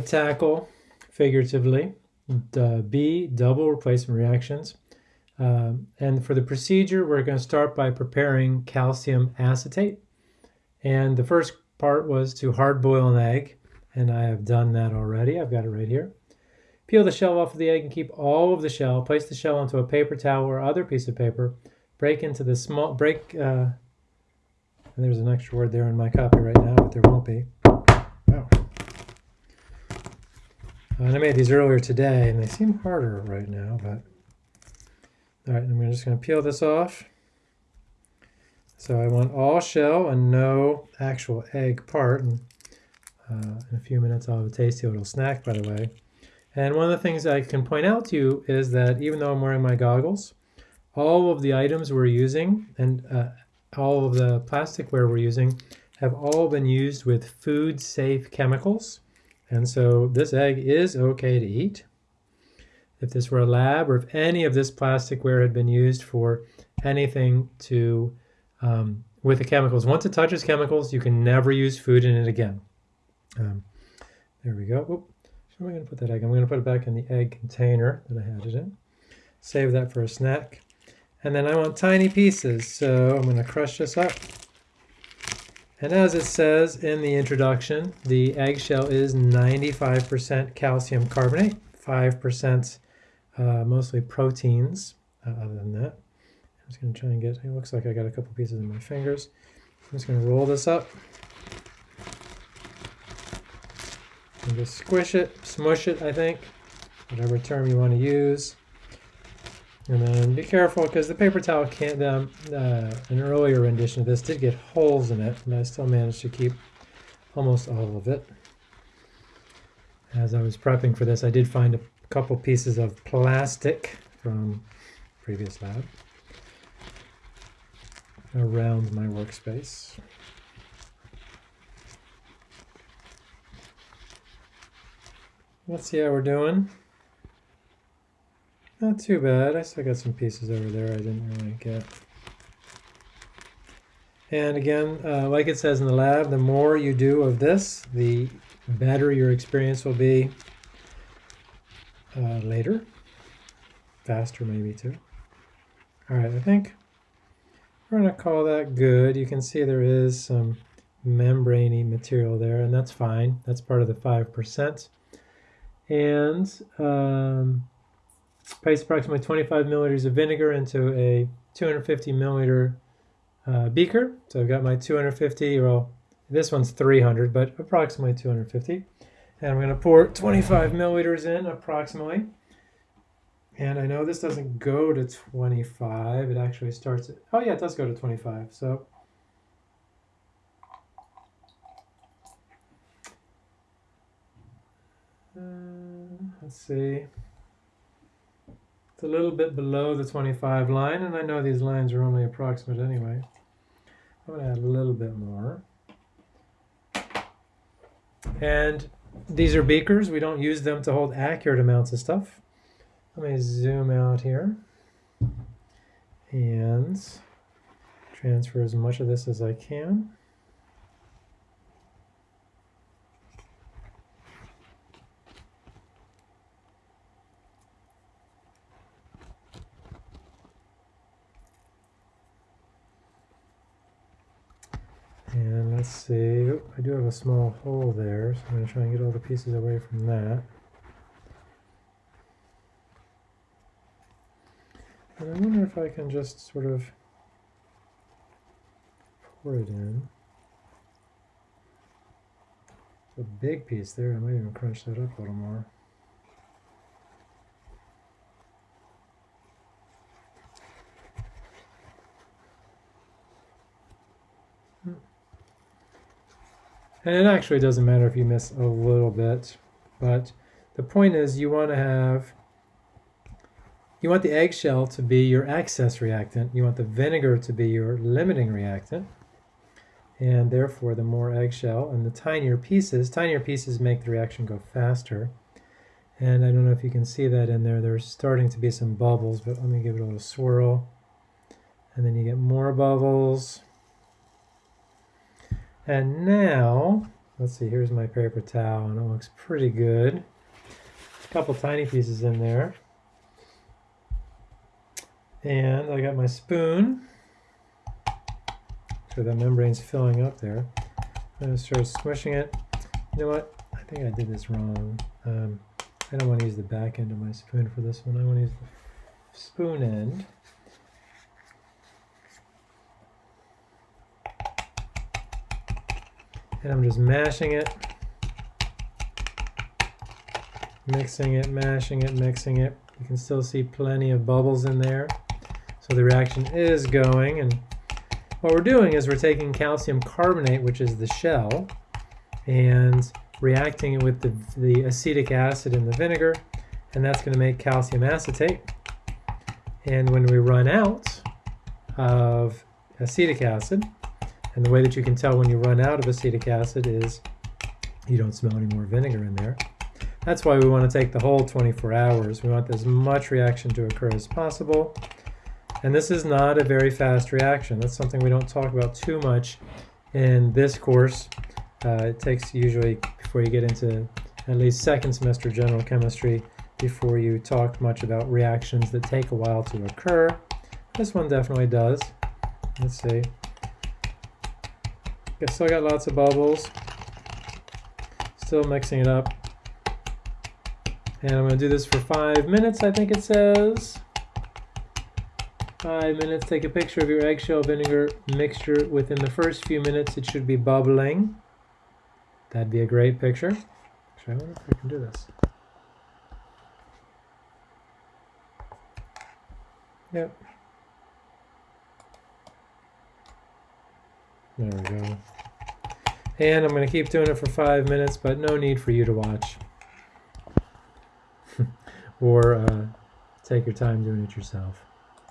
tackle figuratively, the B, double replacement reactions. Um, and for the procedure, we're going to start by preparing calcium acetate. And the first part was to hard boil an egg, and I have done that already. I've got it right here. Peel the shell off of the egg and keep all of the shell. Place the shell onto a paper towel or other piece of paper. Break into the small, break, uh, and there's an extra word there in my copy right now, but there won't be. And I made these earlier today, and they seem harder right now, but all right, I'm just going to peel this off. So I want all shell and no actual egg part. And uh, in a few minutes I'll have a tasty little snack, by the way. And one of the things I can point out to you is that even though I'm wearing my goggles, all of the items we're using and uh, all of the plasticware we're using have all been used with food-safe chemicals. And so this egg is okay to eat. If this were a lab or if any of this plasticware had been used for anything to um, with the chemicals. Once it touches chemicals, you can never use food in it again. Um, there we go. Oop. So I'm going to put that egg. I'm going to put it back in the egg container that I had it in. Save that for a snack. And then I want tiny pieces, so I'm going to crush this up. And as it says in the introduction, the eggshell is 95% calcium carbonate, 5% uh, mostly proteins uh, other than that. I'm just going to try and get, it looks like I got a couple pieces in my fingers. I'm just going to roll this up. And just squish it, smush it, I think, whatever term you want to use. And then be careful because the paper towel can't, um, uh, an earlier rendition of this did get holes in it, and I still managed to keep almost all of it. As I was prepping for this, I did find a couple pieces of plastic from previous lab around my workspace. Let's see how we're doing. Not too bad. I still got some pieces over there I didn't really get. And again, uh, like it says in the lab, the more you do of this, the better your experience will be uh, later. Faster maybe too. All right, I think we're to call that good. You can see there is some membraney material there, and that's fine. That's part of the 5%. And um, place approximately 25 milliliters of vinegar into a 250 milliliter uh, beaker. So I've got my 250, well, this one's 300, but approximately 250. And I'm going to pour 25 milliliters in approximately. And I know this doesn't go to 25. It actually starts at, oh yeah, it does go to 25. So uh, let's see. It's a little bit below the 25 line, and I know these lines are only approximate anyway. I'm going to add a little bit more. And these are beakers. We don't use them to hold accurate amounts of stuff. Let me zoom out here and transfer as much of this as I can. And let's see, I do have a small hole there, so I'm going to try and get all the pieces away from that. And I wonder if I can just sort of pour it in. It's a big piece there, I might even crunch that up a little more. And it actually doesn't matter if you miss a little bit, but the point is you want to have, you want the eggshell to be your excess reactant, you want the vinegar to be your limiting reactant, and therefore the more eggshell and the tinier pieces, tinier pieces make the reaction go faster. And I don't know if you can see that in there, there's starting to be some bubbles, but let me give it a little swirl. And then you get more bubbles. And now, let's see, here's my paper towel, and it looks pretty good. A couple tiny pieces in there. And I got my spoon. So the membrane's filling up there. I'm going to start smushing it. You know what? I think I did this wrong. Um, I don't want to use the back end of my spoon for this one. I want to use the spoon end. And I'm just mashing it. Mixing it, mashing it, mixing it. You can still see plenty of bubbles in there. So the reaction is going and what we're doing is we're taking calcium carbonate, which is the shell, and reacting it with the, the acetic acid in the vinegar, and that's going to make calcium acetate. And when we run out of acetic acid, and the way that you can tell when you run out of acetic acid is you don't smell any more vinegar in there. That's why we want to take the whole 24 hours. We want as much reaction to occur as possible. And this is not a very fast reaction. That's something we don't talk about too much in this course. Uh, it takes usually, before you get into at least second semester general chemistry, before you talk much about reactions that take a while to occur. This one definitely does. Let's see. I still got lots of bubbles. Still mixing it up. And I'm going to do this for five minutes, I think it says. Five minutes, take a picture of your eggshell vinegar mixture. Within the first few minutes, it should be bubbling. That'd be a great picture. Actually, I wonder if I can do this. Yep. There we go. And I'm going to keep doing it for five minutes, but no need for you to watch. or uh, take your time doing it yourself.